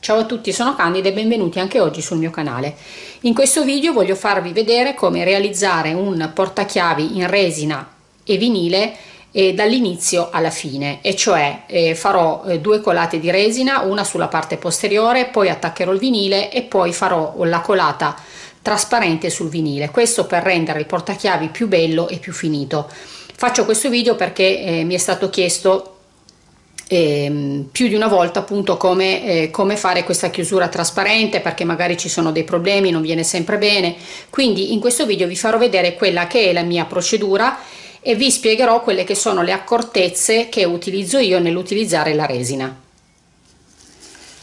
Ciao a tutti, sono Candida e benvenuti anche oggi sul mio canale. In questo video voglio farvi vedere come realizzare un portachiavi in resina e vinile eh, dall'inizio alla fine e cioè eh, farò eh, due colate di resina una sulla parte posteriore poi attaccherò il vinile e poi farò la colata trasparente sul vinile. Questo per rendere il portachiavi più bello e più finito. Faccio questo video perché eh, mi è stato chiesto eh, più di una volta appunto come, eh, come, fare questa chiusura trasparente perché magari ci sono dei problemi non viene sempre bene. Quindi in questo video vi farò vedere quella che è la mia procedura e vi spiegherò quelle che sono le accortezze che utilizzo io nell'utilizzare la resina.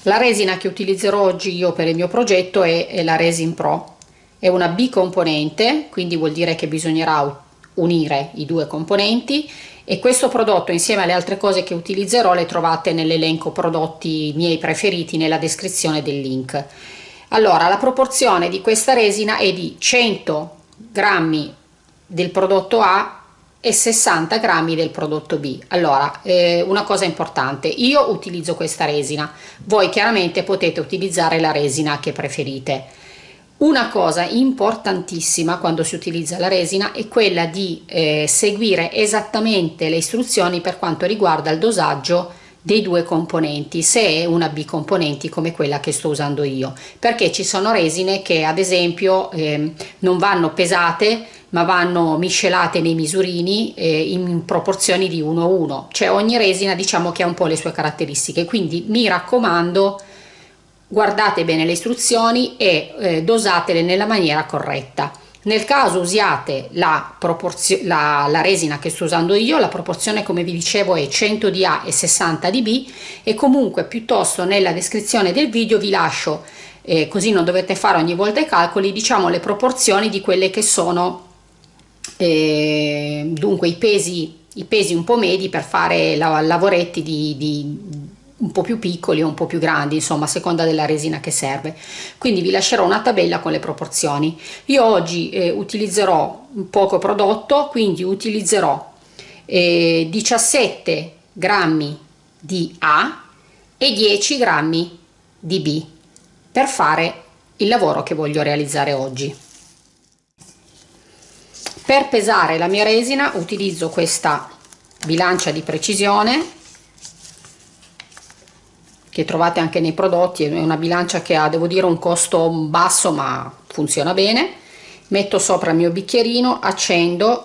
La resina che utilizzerò oggi io per il mio progetto è, è la Resin Pro è una bicomponente quindi vuol dire che bisognerà unire i due componenti e questo prodotto insieme alle altre cose che utilizzerò le trovate nell'elenco prodotti miei preferiti nella descrizione del link. Allora la proporzione di questa resina è di 100 grammi del prodotto A e 60 grammi del prodotto B. Allora eh, una cosa importante io utilizzo questa resina voi chiaramente potete utilizzare la resina che preferite una cosa importantissima quando si utilizza la resina è quella di eh, seguire esattamente le istruzioni per quanto riguarda il dosaggio dei due componenti se è una bicomponenti come quella che sto usando io. Perché ci sono resine che ad esempio eh, non vanno pesate ma vanno miscelate nei misurini eh, in proporzioni di 1 a 1 cioè ogni resina diciamo che ha un po' le sue caratteristiche. Quindi mi raccomando guardate bene le istruzioni e eh, dosatele nella maniera corretta. Nel caso usiate la, la, la, resina che sto usando io la proporzione come vi dicevo è 100 di A e 60 di B e comunque piuttosto nella descrizione del video vi lascio eh, così non dovete fare ogni volta i calcoli diciamo le proporzioni di quelle che sono eh, dunque i pesi i pesi un po' medi per fare la, lavoretti di, di un po' più piccoli o un po' più grandi, insomma a seconda della resina che serve. Quindi vi lascerò una tabella con le proporzioni. Io oggi eh, utilizzerò poco prodotto, quindi utilizzerò eh, 17 grammi di A e 10 grammi di B per fare il lavoro che voglio realizzare oggi. Per pesare la mia resina utilizzo questa bilancia di precisione che trovate anche nei prodotti, è una bilancia che ha devo dire un costo basso ma funziona bene, metto sopra il mio bicchierino, accendo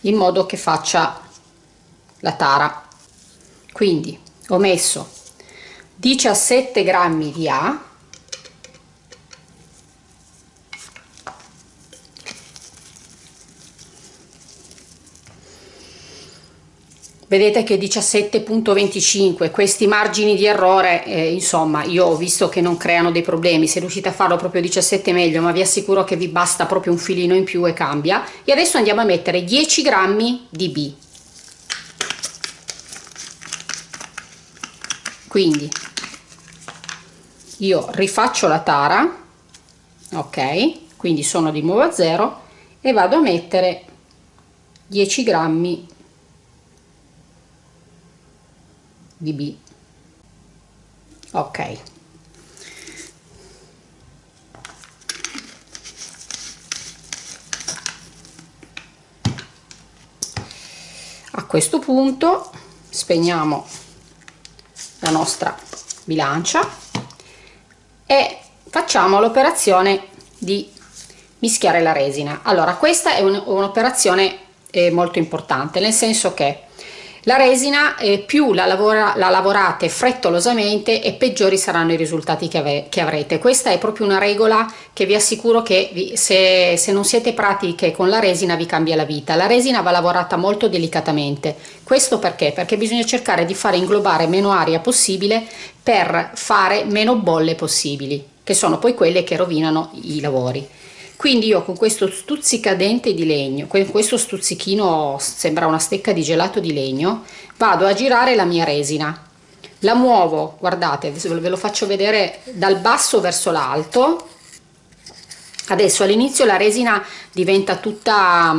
in modo che faccia la tara, quindi ho messo 17 grammi di A vedete che 17.25 questi margini di errore eh, insomma io ho visto che non creano dei problemi. Se riuscite a farlo proprio 17 meglio ma vi assicuro che vi basta proprio un filino in più e cambia. E adesso andiamo a mettere 10 grammi di B. Quindi io rifaccio la tara ok? Quindi sono di nuovo a zero e vado a mettere 10 grammi di B. Ok. A questo punto spegniamo la nostra bilancia e facciamo l'operazione di mischiare la resina. Allora questa è un'operazione eh, molto importante nel senso che la resina eh, più la, lavora, la, lavorate frettolosamente e peggiori saranno i risultati che, ave, che, avrete. Questa è proprio una regola che vi assicuro che vi, se, se non siete pratiche con la resina vi cambia la vita. La resina va lavorata molto delicatamente. Questo perché? Perché bisogna cercare di fare inglobare meno aria possibile per fare meno bolle possibili, che sono poi quelle che rovinano i lavori quindi io con questo stuzzicadente di legno questo stuzzichino sembra una stecca di gelato di legno vado a girare la mia resina. La muovo guardate ve lo faccio vedere dal basso verso l'alto. Adesso all'inizio la resina diventa tutta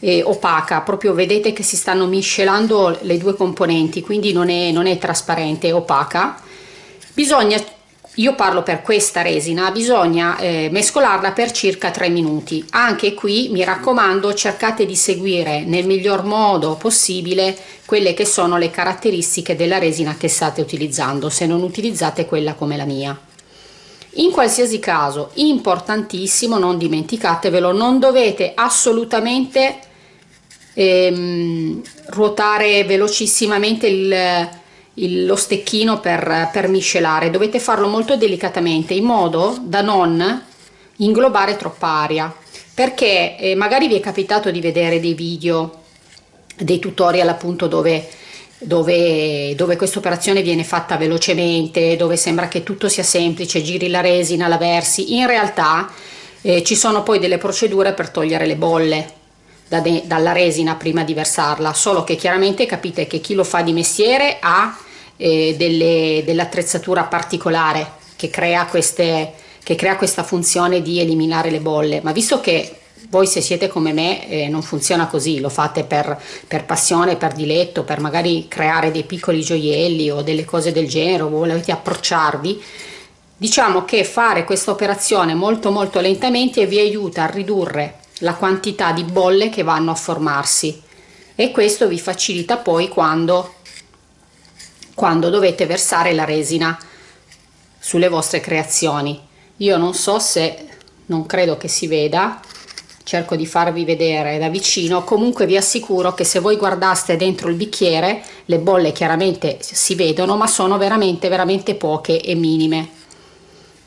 eh, opaca proprio vedete che si stanno miscelando le due componenti quindi non è, non è trasparente è opaca. Bisogna io parlo per questa resina bisogna eh, mescolarla per circa 3 minuti. Anche qui mi raccomando cercate di seguire nel miglior modo possibile quelle che sono le caratteristiche della resina che state utilizzando. Se non utilizzate quella come la mia. In qualsiasi caso importantissimo non dimenticatevelo non dovete assolutamente ehm, ruotare velocissimamente il, il, lo stecchino per, per miscelare. Dovete farlo molto delicatamente in modo da non inglobare troppa aria. Perché eh, magari vi è capitato di vedere dei video dei tutorial appunto dove dove, dove questa operazione viene fatta velocemente, dove sembra che tutto sia semplice, giri la resina, la versi, in realtà eh, ci sono poi delle procedure per togliere le bolle da dalla resina prima di versarla, solo che chiaramente capite che chi lo fa di mestiere ha eh, dell'attrezzatura particolare che crea, queste, che crea questa funzione di eliminare le bolle, ma visto che voi se siete come me eh, non funziona così, lo fate per, per, passione, per diletto, per magari creare dei piccoli gioielli o delle cose del genere volete approcciarvi, diciamo che fare questa operazione molto molto lentamente vi aiuta a ridurre la quantità di bolle che vanno a formarsi. E questo vi facilita poi quando, quando dovete versare la resina sulle vostre creazioni. Io non so se, non credo che si veda, cerco di farvi vedere da vicino comunque vi assicuro che se voi guardaste dentro il bicchiere le bolle chiaramente si vedono ma sono veramente veramente poche e minime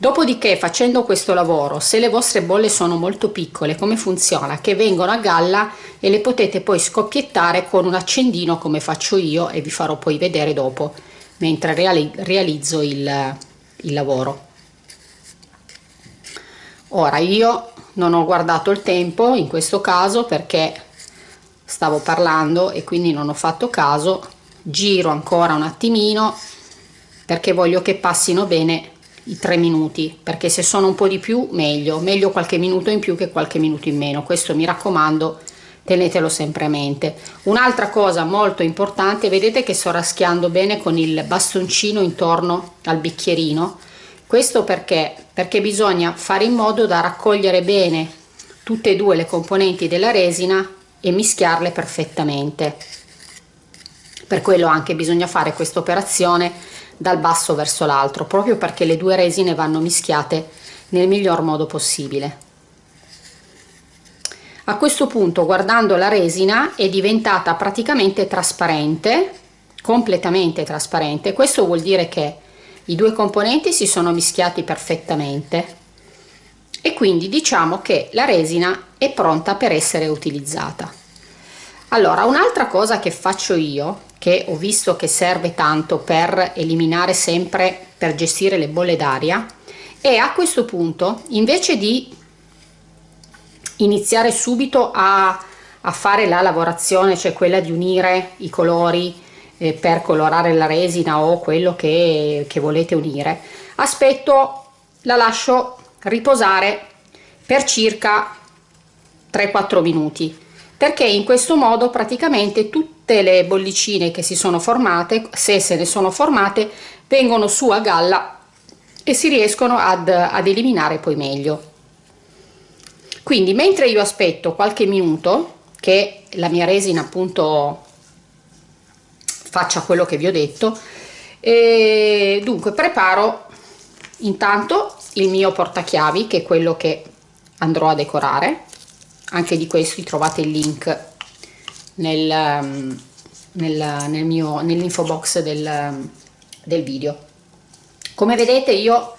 dopodiché facendo questo lavoro se le vostre bolle sono molto piccole come funziona? Che vengono a galla e le potete poi scoppiettare con un accendino come faccio io e vi farò poi vedere dopo mentre realizzo il, il lavoro. Ora io non ho guardato il tempo in questo caso perché stavo parlando e quindi non ho fatto caso. Giro ancora un attimino perché voglio che passino bene i tre minuti perché se sono un po di più meglio. Meglio qualche minuto in più che qualche minuto in meno. Questo mi raccomando tenetelo sempre a mente. Un'altra cosa molto importante vedete che sto raschiando bene con il bastoncino intorno al bicchierino. Questo perché? Perché bisogna fare in modo da raccogliere bene tutte e due le componenti della resina e mischiarle perfettamente. Per quello anche bisogna fare questa operazione dal basso verso l'alto proprio perché le due resine vanno mischiate nel miglior modo possibile. A questo punto guardando la resina è diventata praticamente trasparente completamente trasparente. Questo vuol dire che i due componenti si sono mischiati perfettamente. E quindi diciamo che la resina è pronta per essere utilizzata. Allora un'altra cosa che faccio io che ho visto che serve tanto per eliminare sempre per gestire le bolle d'aria. E a questo punto invece di iniziare subito a, a fare la lavorazione cioè quella di unire i colori eh, per colorare la resina o quello che, che volete unire aspetto la lascio riposare per circa 3-4 minuti. Perché in questo modo praticamente tutte le bollicine che si sono formate se se ne sono formate vengono su a galla e si riescono ad, ad eliminare poi meglio. Quindi mentre io aspetto qualche minuto che la mia resina appunto faccia quello che vi ho detto e dunque preparo intanto il mio portachiavi che è quello che andrò a decorare. Anche di questi trovate il link nel, um, nel, nel mio nell'info box del, um, del video. Come vedete io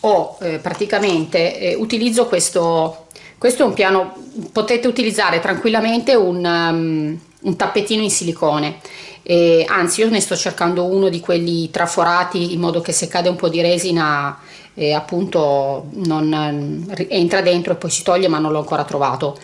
ho eh, praticamente eh, utilizzo questo questo è un piano potete utilizzare tranquillamente un, um, un tappetino in silicone. E anzi io ne sto cercando uno di quelli traforati in modo che se cade un po' di resina eh, appunto non entra dentro e poi si toglie ma non l'ho ancora trovato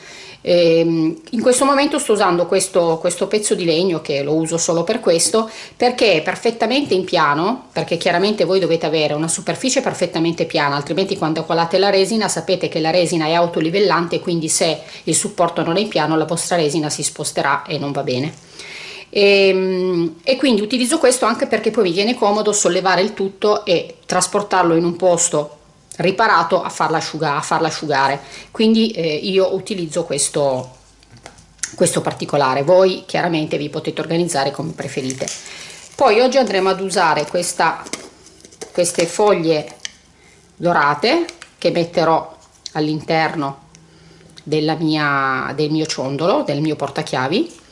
ehm, in questo momento sto usando questo, questo pezzo di legno che lo uso solo per questo perché è perfettamente in piano perché chiaramente voi dovete avere una superficie perfettamente piana altrimenti quando colate la resina sapete che la resina è autolivellante quindi se il supporto non è in piano la vostra resina si sposterà e non va bene. E, ehm, e, quindi utilizzo questo anche perché poi mi viene comodo sollevare il tutto e trasportarlo in un posto riparato a farla asciugare, a farla asciugare. quindi eh, io utilizzo questo, questo particolare. Voi chiaramente vi potete organizzare come preferite. Poi oggi andremo ad usare questa, queste foglie dorate che metterò all'interno del mio ciondolo del mio portachiavi.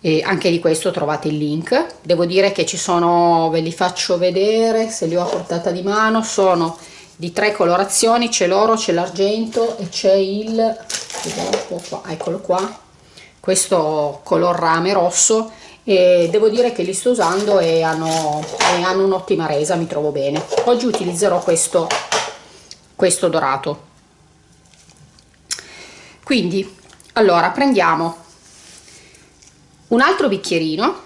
E anche di questo trovate il link. Devo dire che ci sono ve li faccio vedere se li ho a portata di mano sono di tre colorazioni c'è l'oro c'è l'argento e c'è il qua, eccolo qua. Questo color rame rosso e devo dire che li sto usando e hanno, hanno un'ottima resa mi trovo bene. Oggi utilizzerò questo questo dorato. Quindi allora prendiamo un altro bicchierino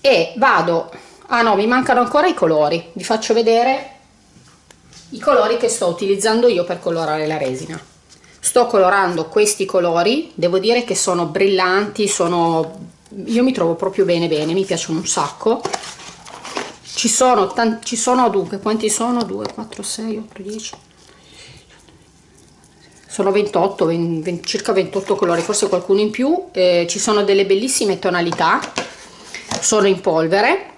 e vado ah no mi mancano ancora i colori vi faccio vedere i colori che sto utilizzando io per colorare la resina. Sto colorando questi colori devo dire che sono brillanti sono io mi trovo proprio bene bene mi piacciono un sacco. Ci sono ci sono dunque quanti sono? 2 4 6 8 10 sono 28 20, 20, circa 28 colori forse qualcuno in più. Eh, ci sono delle bellissime tonalità. Sono in polvere.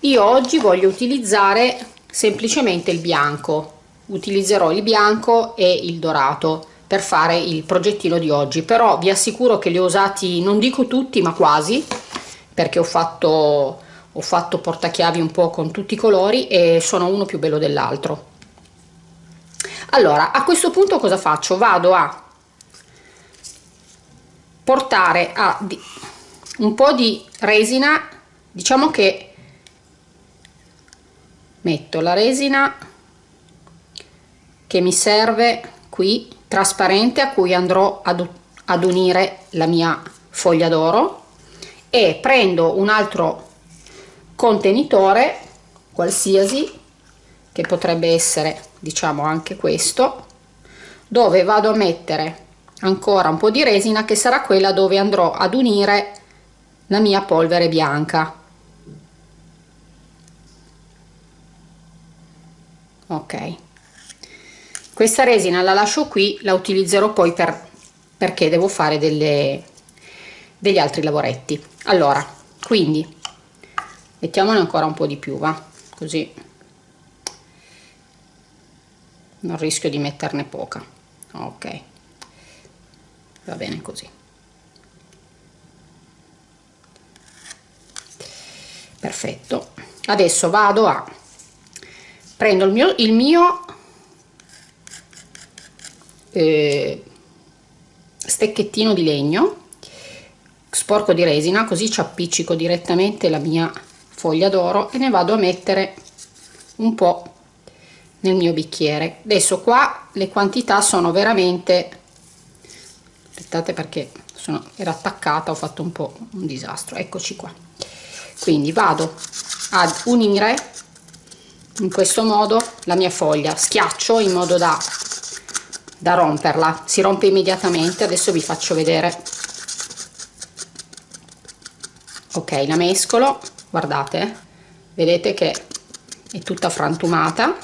Io oggi voglio utilizzare semplicemente il bianco utilizzerò il bianco e il dorato per fare il progettino di oggi però vi assicuro che li ho usati non dico tutti ma quasi perché ho fatto ho fatto portachiavi un po' con tutti i colori e sono uno più bello dell'altro. Allora a questo punto cosa faccio? Vado a portare a un po di resina diciamo che metto la resina che mi serve qui trasparente a cui andrò ad, ad unire la mia foglia d'oro. E prendo un altro contenitore qualsiasi che potrebbe essere diciamo anche questo dove vado a mettere ancora un po' di resina che sarà quella dove andrò ad unire la mia polvere bianca. Ok questa resina la lascio qui la utilizzerò poi per perché devo fare delle degli altri lavoretti. Allora quindi mettiamone ancora un po di più va? Così. Non rischio di metterne poca. Ok. Va bene così. Perfetto. Adesso vado a prendo il mio, il mio eh, stecchettino di legno sporco di resina così ci appiccico direttamente la mia foglia d'oro e ne vado a mettere un po' nel mio bicchiere. Adesso qua le quantità sono veramente aspettate perché sono, era attaccata ho fatto un po' un disastro. Eccoci qua. Quindi vado ad unire in questo modo la mia foglia. Schiaccio in modo da, da romperla. Si rompe immediatamente adesso vi faccio vedere. Ok la mescolo. Guardate vedete che è tutta frantumata.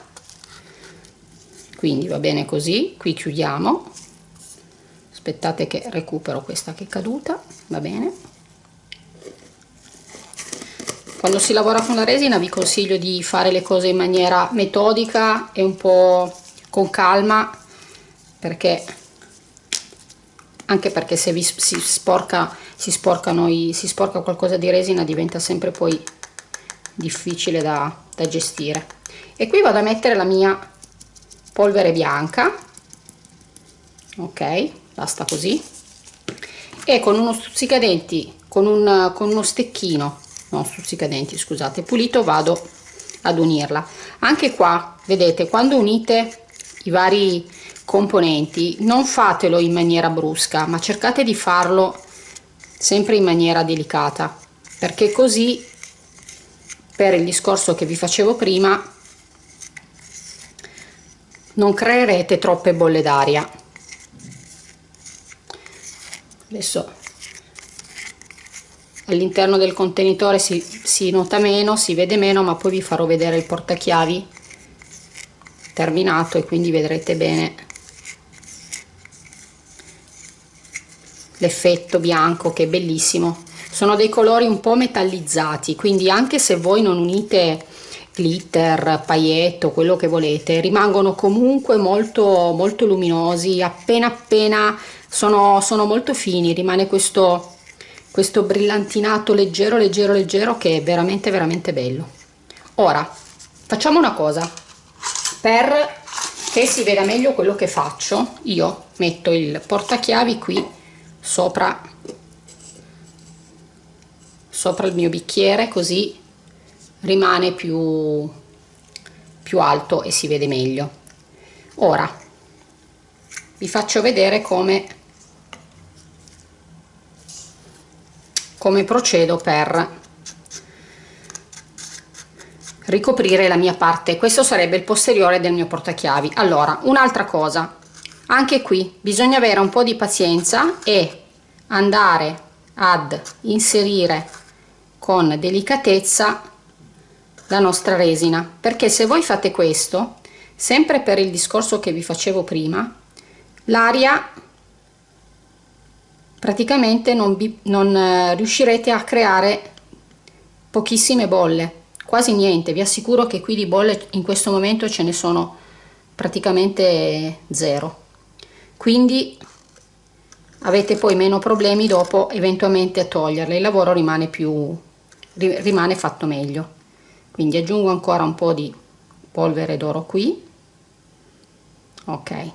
Quindi va bene così qui chiudiamo. Aspettate che recupero questa che è caduta va bene. Quando si lavora con la resina vi consiglio di fare le cose in maniera metodica e un po' con calma perché anche perché se vi si sporca si sporcano i, si sporca qualcosa di resina diventa sempre poi difficile da, da gestire. E qui vado a mettere la mia polvere bianca. Ok basta così. E con uno stuzzicadenti con, un, con uno stecchino no stuzzicadenti scusate pulito vado ad unirla. Anche qua vedete quando unite i vari componenti non fatelo in maniera brusca ma cercate di farlo sempre in maniera delicata perché così per il discorso che vi facevo prima non creerete troppe bolle d'aria. Adesso all'interno del contenitore si, si nota meno si vede meno ma poi vi farò vedere il portachiavi terminato e quindi vedrete bene l'effetto bianco che è bellissimo. Sono dei colori un po' metallizzati quindi anche se voi non unite glitter, pailletto, quello che volete rimangono comunque molto molto luminosi. Appena appena sono, sono molto fini rimane questo questo brillantinato leggero leggero leggero che è veramente veramente bello. Ora facciamo una cosa per che si veda meglio quello che faccio. Io metto il portachiavi qui sopra sopra il mio bicchiere così rimane più più alto e si vede meglio. Ora vi faccio vedere come come procedo per ricoprire la mia parte. Questo sarebbe il posteriore del mio portachiavi. Allora un'altra cosa. Anche qui bisogna avere un po di pazienza e andare ad inserire con delicatezza la nostra resina. Perché se voi fate questo sempre per il discorso che vi facevo prima l'aria praticamente non, non eh, riuscirete a creare pochissime bolle quasi niente. Vi assicuro che qui di bolle in questo momento ce ne sono praticamente zero. Quindi avete poi meno problemi dopo eventualmente a toglierle. Il lavoro rimane più rimane fatto meglio. Quindi aggiungo ancora un po di polvere d'oro qui. Ok.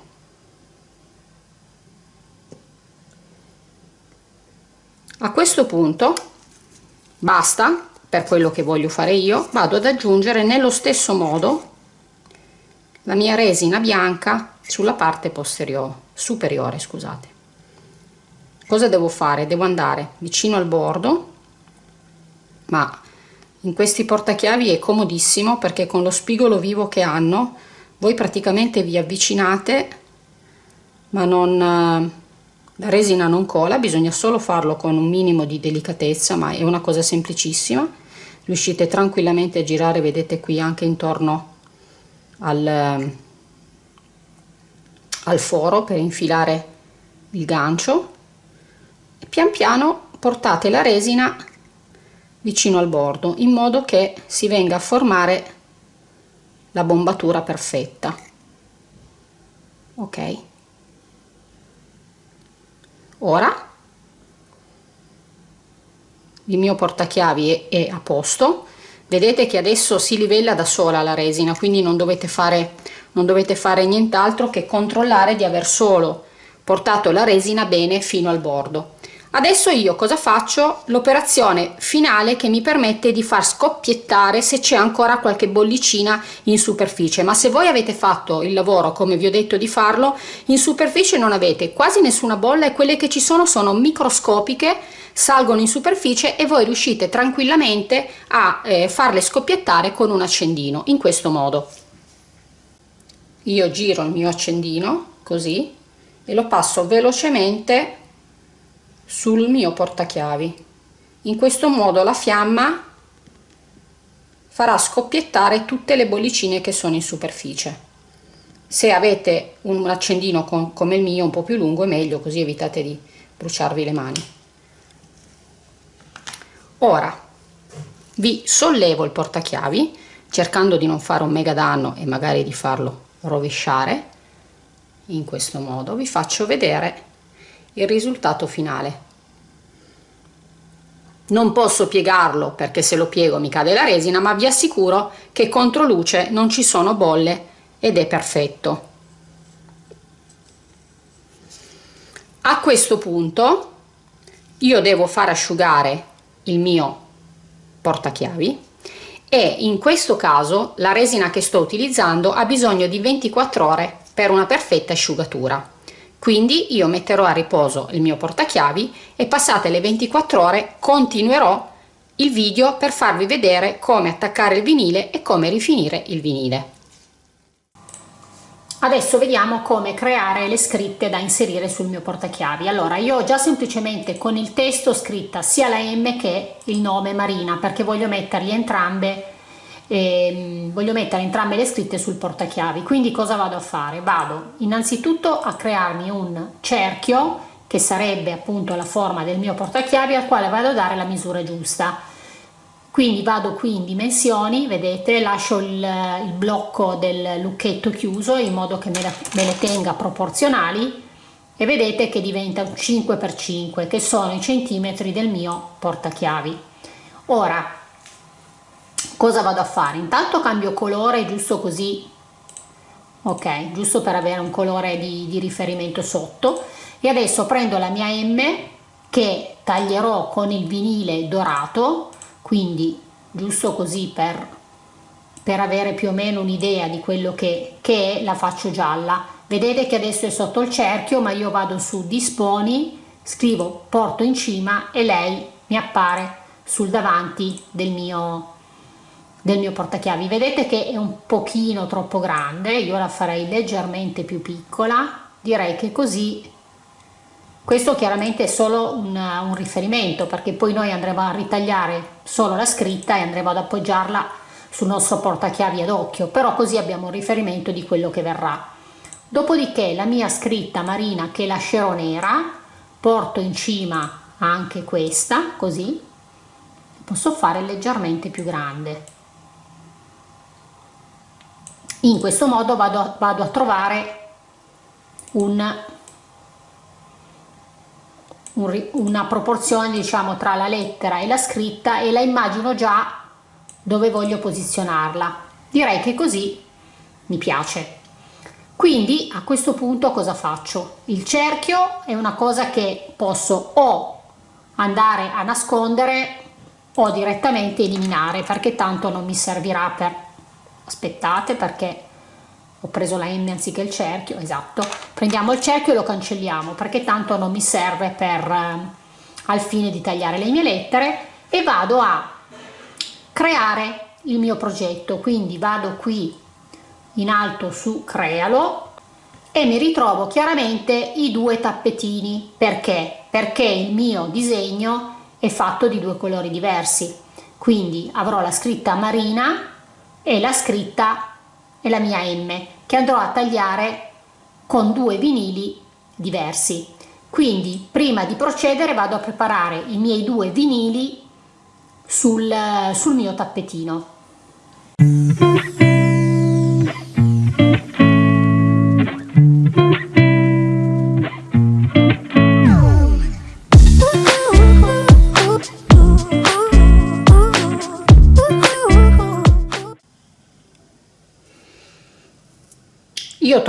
A questo punto basta per quello che voglio fare io vado ad aggiungere nello stesso modo la mia resina bianca sulla parte posteriore superiore scusate. Cosa devo fare? Devo andare vicino al bordo ma in questi portachiavi è comodissimo perché con lo spigolo vivo che hanno voi praticamente vi avvicinate ma non la resina non cola bisogna solo farlo con un minimo di delicatezza ma è una cosa semplicissima riuscite tranquillamente a girare vedete qui anche intorno al, al foro per infilare il gancio. E pian piano portate la resina vicino al bordo in modo che si venga a formare la bombatura perfetta. Ok? Ora il mio portachiavi è, è a posto. Vedete che adesso si livella da sola la resina quindi non dovete fare non dovete fare nient'altro che controllare di aver solo portato la resina bene fino al bordo adesso io cosa faccio? L'operazione finale che mi permette di far scoppiettare se c'è ancora qualche bollicina in superficie. Ma se voi avete fatto il lavoro come vi ho detto di farlo in superficie non avete quasi nessuna bolla e quelle che ci sono sono microscopiche salgono in superficie e voi riuscite tranquillamente a eh, farle scoppiettare con un accendino in questo modo. Io giro il mio accendino così e lo passo velocemente sul mio portachiavi. In questo modo la fiamma farà scoppiettare tutte le bollicine che sono in superficie. Se avete un accendino con, come il mio un po più lungo è meglio così evitate di bruciarvi le mani. Ora vi sollevo il portachiavi cercando di non fare un mega danno e magari di farlo rovesciare. In questo modo vi faccio vedere il risultato finale. Non posso piegarlo perché se lo piego mi cade la resina ma vi assicuro che contro luce non ci sono bolle ed è perfetto. A questo punto io devo far asciugare il mio portachiavi e in questo caso la resina che sto utilizzando ha bisogno di 24 ore per una perfetta asciugatura quindi io metterò a riposo il mio portachiavi e passate le 24 ore continuerò il video per farvi vedere come attaccare il vinile e come rifinire il vinile Adesso vediamo come creare le scritte da inserire sul mio portachiavi. Allora, io ho già semplicemente con il testo scritta sia la M che il nome Marina perché voglio metterli entrambe eh, voglio mettere entrambe le scritte sul portachiavi. Quindi cosa vado a fare? Vado innanzitutto a crearmi un cerchio che sarebbe appunto la forma del mio portachiavi al quale vado a dare la misura giusta quindi vado qui in dimensioni vedete lascio il, il blocco del lucchetto chiuso in modo che me, la, me le tenga proporzionali e vedete che diventa un 5x5 che sono i centimetri del mio portachiavi ora cosa vado a fare? Intanto cambio colore giusto così ok giusto per avere un colore di, di riferimento sotto. E adesso prendo la mia M che taglierò con il vinile dorato quindi giusto così per, per avere più o meno un'idea di quello che, che è la faccio gialla. Vedete che adesso è sotto il cerchio ma io vado su disponi scrivo porto in cima e lei mi appare sul davanti del mio del mio portachiavi vedete che è un pochino troppo grande io la farei leggermente più piccola direi che così questo chiaramente è solo un, un riferimento perché poi noi andremo a ritagliare solo la scritta e andremo ad appoggiarla sul nostro portachiavi ad occhio, però così abbiamo un riferimento di quello che verrà. Dopodiché la mia scritta marina che lascerò nera, porto in cima anche questa, così, posso fare leggermente più grande. In questo modo vado, vado a trovare un una proporzione diciamo tra la lettera e la scritta e la immagino già dove voglio posizionarla. Direi che così mi piace. Quindi a questo punto cosa faccio? Il cerchio è una cosa che posso o andare a nascondere o direttamente eliminare perché tanto non mi servirà per aspettate perché ho preso la M anziché il cerchio, esatto, prendiamo il cerchio e lo cancelliamo perché tanto non mi serve per, eh, al fine di tagliare le mie lettere e vado a creare il mio progetto, quindi vado qui in alto su crealo e mi ritrovo chiaramente i due tappetini, perché? Perché il mio disegno è fatto di due colori diversi, quindi avrò la scritta marina e la scritta e la mia M che andrò a tagliare con due vinili diversi. Quindi prima di procedere vado a preparare i miei due vinili sul, sul mio tappetino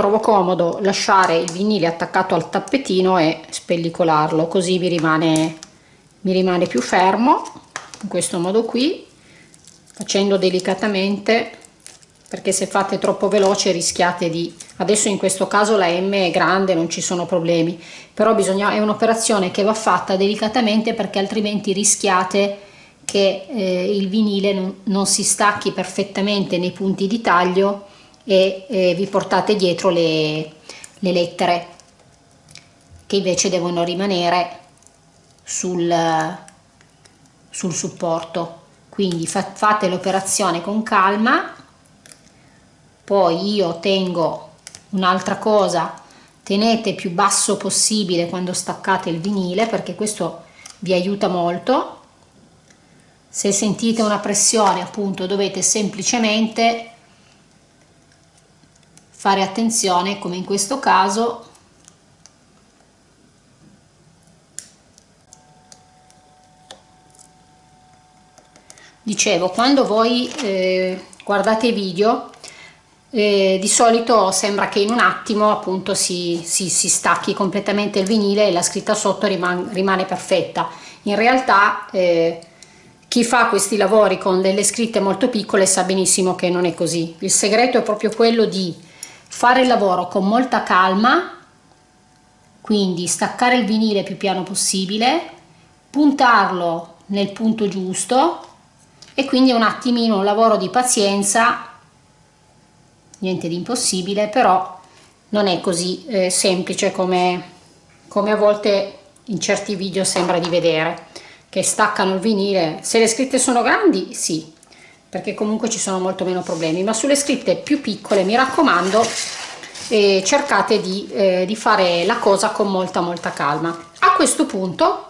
trovo comodo lasciare il vinile attaccato al tappetino e spellicolarlo così mi rimane mi rimane più fermo in questo modo qui facendo delicatamente perché se fate troppo veloce rischiate di adesso in questo caso la M è grande non ci sono problemi però bisogna è un'operazione che va fatta delicatamente perché altrimenti rischiate che eh, il vinile non, non si stacchi perfettamente nei punti di taglio e eh, vi portate dietro le, le lettere che invece devono rimanere sul, sul supporto. Quindi fa, fate l'operazione con calma. Poi io tengo un'altra cosa. Tenete più basso possibile quando staccate il vinile perché questo vi aiuta molto. Se sentite una pressione appunto dovete semplicemente fare attenzione come in questo caso. Dicevo quando voi eh, guardate i video eh, di solito sembra che in un attimo appunto si, si, si, stacchi completamente il vinile e la scritta sotto rimane, rimane perfetta. In realtà eh, chi fa questi lavori con delle scritte molto piccole sa benissimo che non è così. Il segreto è proprio quello di fare il lavoro con molta calma quindi staccare il vinile più piano possibile puntarlo nel punto giusto e quindi un attimino un lavoro di pazienza niente di impossibile però non è così eh, semplice come, come a volte in certi video sembra di vedere che staccano il vinile. Se le scritte sono grandi sì perché comunque ci sono molto meno problemi ma sulle scritte più piccole mi raccomando eh, cercate di, eh, di fare la cosa con molta molta calma. A questo punto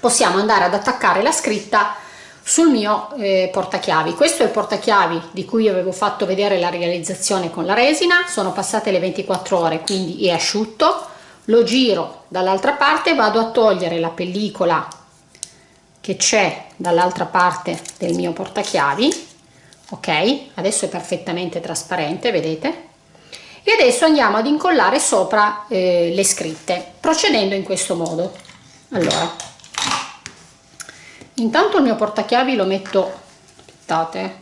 possiamo andare ad attaccare la scritta sul mio eh, portachiavi. Questo è il portachiavi di cui avevo fatto vedere la realizzazione con la resina. Sono passate le 24 ore quindi è asciutto. Lo giro dall'altra parte vado a togliere la pellicola che c'è dall'altra parte del mio portachiavi ok? Adesso è perfettamente trasparente vedete? E adesso andiamo ad incollare sopra eh, le scritte procedendo in questo modo. Allora intanto il mio portachiavi lo metto aspettate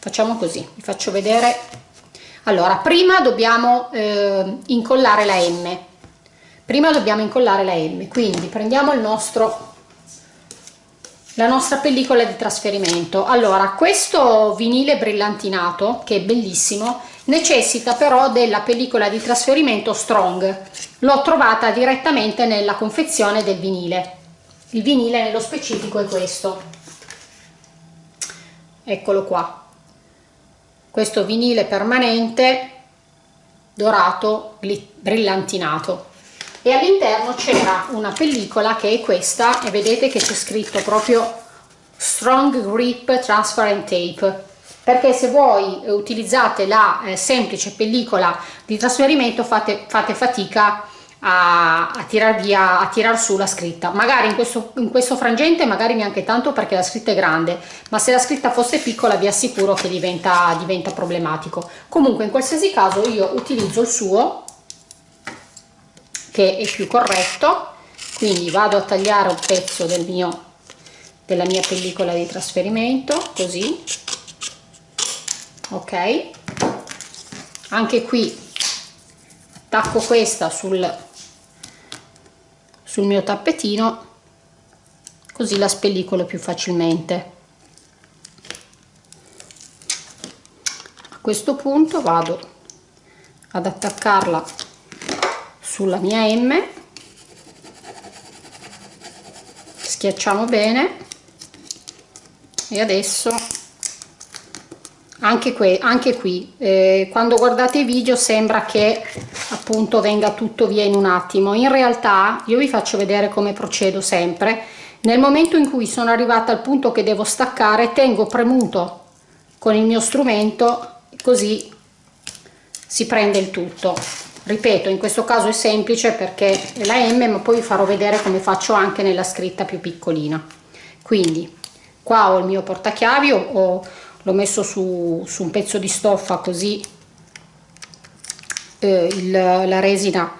facciamo così vi faccio vedere. Allora prima dobbiamo eh, incollare la m. Prima dobbiamo incollare la m quindi prendiamo il nostro la nostra pellicola di trasferimento. Allora questo vinile brillantinato che è bellissimo necessita però della pellicola di trasferimento strong. L'ho trovata direttamente nella confezione del vinile. Il vinile nello specifico è questo. Eccolo qua. Questo vinile permanente dorato brillantinato e all'interno c'era una pellicola che è questa e vedete che c'è scritto proprio strong grip transparent tape. Perché se voi utilizzate la eh, semplice pellicola di trasferimento fate, fate fatica a, a tirar via a tirar su la scritta. Magari in questo, in questo frangente magari neanche tanto perché la scritta è grande ma se la scritta fosse piccola vi assicuro che diventa, diventa problematico. Comunque in qualsiasi caso io utilizzo il suo che è più corretto. Quindi vado a tagliare un pezzo del mio della mia pellicola di trasferimento così. Ok. Anche qui attacco questa sul sul mio tappetino così la spellicolo più facilmente. A questo punto vado ad attaccarla sulla mia M. Schiacciamo bene. E adesso anche qui, anche qui eh, quando guardate i video sembra che appunto venga tutto via in un attimo. In realtà io vi faccio vedere come procedo sempre. Nel momento in cui sono arrivata al punto che devo staccare tengo premuto con il mio strumento così si prende il tutto ripeto in questo caso è semplice perché è la M ma poi vi farò vedere come faccio anche nella scritta più piccolina. Quindi qua ho il mio portachiavi l'ho messo su, su un pezzo di stoffa così eh, il, la resina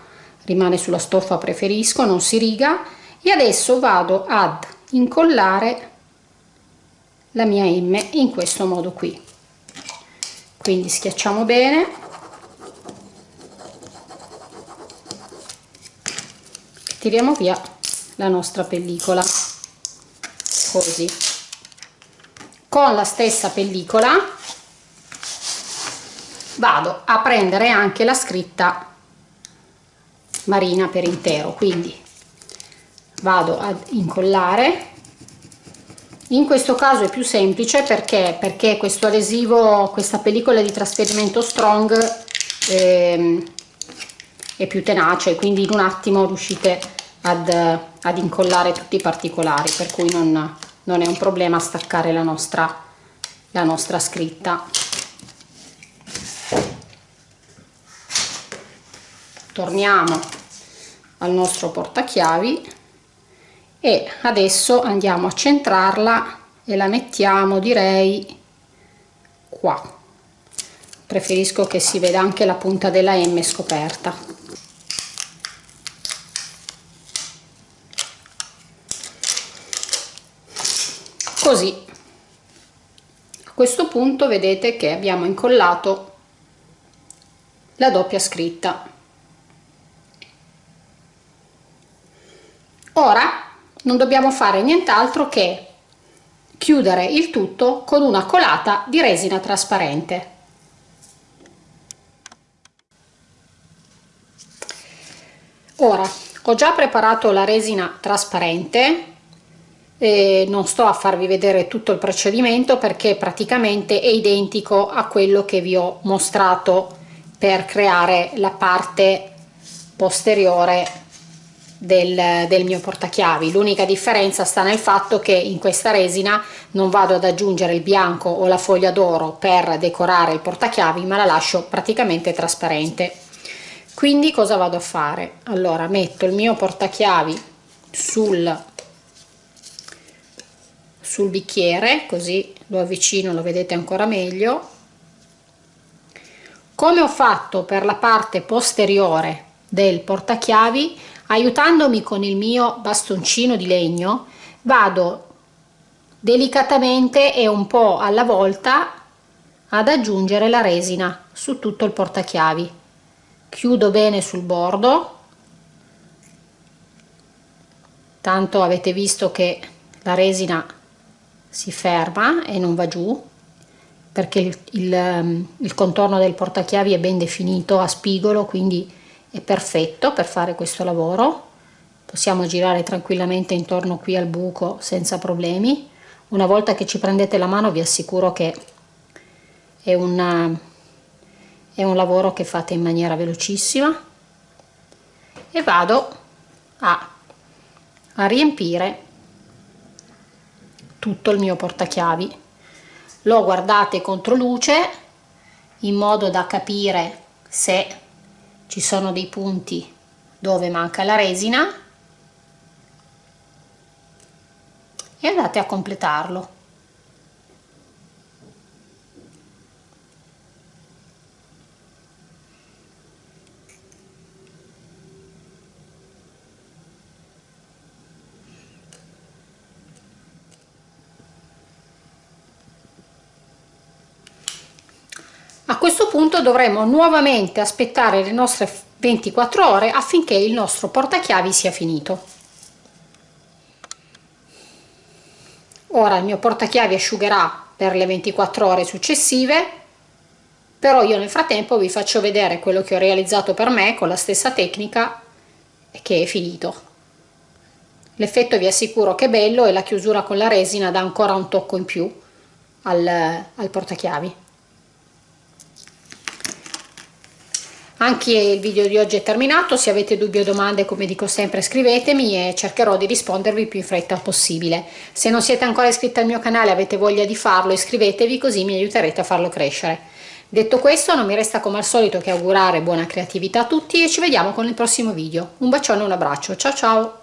rimane sulla stoffa preferisco non si riga. E adesso vado ad incollare la mia M in questo modo qui. Quindi schiacciamo bene tiriamo via la nostra pellicola. Così. Con la stessa pellicola vado a prendere anche la scritta marina per intero. Quindi vado ad incollare. In questo caso è più semplice perché perché questo adesivo questa pellicola di trasferimento strong ehm, è più tenace quindi in un attimo riuscite ad, ad incollare tutti i particolari per cui non, non è un problema staccare la nostra la nostra scritta. Torniamo al nostro portachiavi e adesso andiamo a centrarla e la mettiamo direi qua. Preferisco che si veda anche la punta della M scoperta così. A questo punto vedete che abbiamo incollato la doppia scritta. Ora non dobbiamo fare nient'altro che chiudere il tutto con una colata di resina trasparente. Ora ho già preparato la resina trasparente e non sto a farvi vedere tutto il procedimento perché praticamente è identico a quello che vi ho mostrato per creare la parte posteriore del, del mio portachiavi. L'unica differenza sta nel fatto che in questa resina non vado ad aggiungere il bianco o la foglia d'oro per decorare il portachiavi ma la lascio praticamente trasparente. Quindi cosa vado a fare? Allora metto il mio portachiavi sul sul bicchiere così lo avvicino lo vedete ancora meglio. Come ho fatto per la parte posteriore del portachiavi? Aiutandomi con il mio bastoncino di legno vado delicatamente e un po' alla volta ad aggiungere la resina su tutto il portachiavi. Chiudo bene sul bordo. Tanto avete visto che la resina si ferma e non va giù perché il, il, il contorno del portachiavi è ben definito a spigolo quindi è perfetto per fare questo lavoro. Possiamo girare tranquillamente intorno qui al buco senza problemi. Una volta che ci prendete la mano vi assicuro che è, una, è un lavoro che fate in maniera velocissima. E vado a, a riempire tutto il mio portachiavi. Lo guardate contro luce in modo da capire se ci sono dei punti dove manca la resina. E andate a completarlo Questo punto dovremo nuovamente aspettare le nostre 24 ore affinché il nostro portachiavi sia finito. Ora il mio portachiavi asciugherà per le 24 ore successive, però io nel frattempo vi faccio vedere quello che ho realizzato per me con la stessa tecnica che è finito. L'effetto vi assicuro che è bello e la chiusura con la resina dà ancora un tocco in più al, al portachiavi. Anche il video di oggi è terminato, se avete dubbi o domande come dico sempre scrivetemi e cercherò di rispondervi più in fretta possibile. Se non siete ancora iscritti al mio canale e avete voglia di farlo iscrivetevi così mi aiuterete a farlo crescere. Detto questo non mi resta come al solito che augurare buona creatività a tutti e ci vediamo con il prossimo video. Un bacione e un abbraccio, ciao ciao!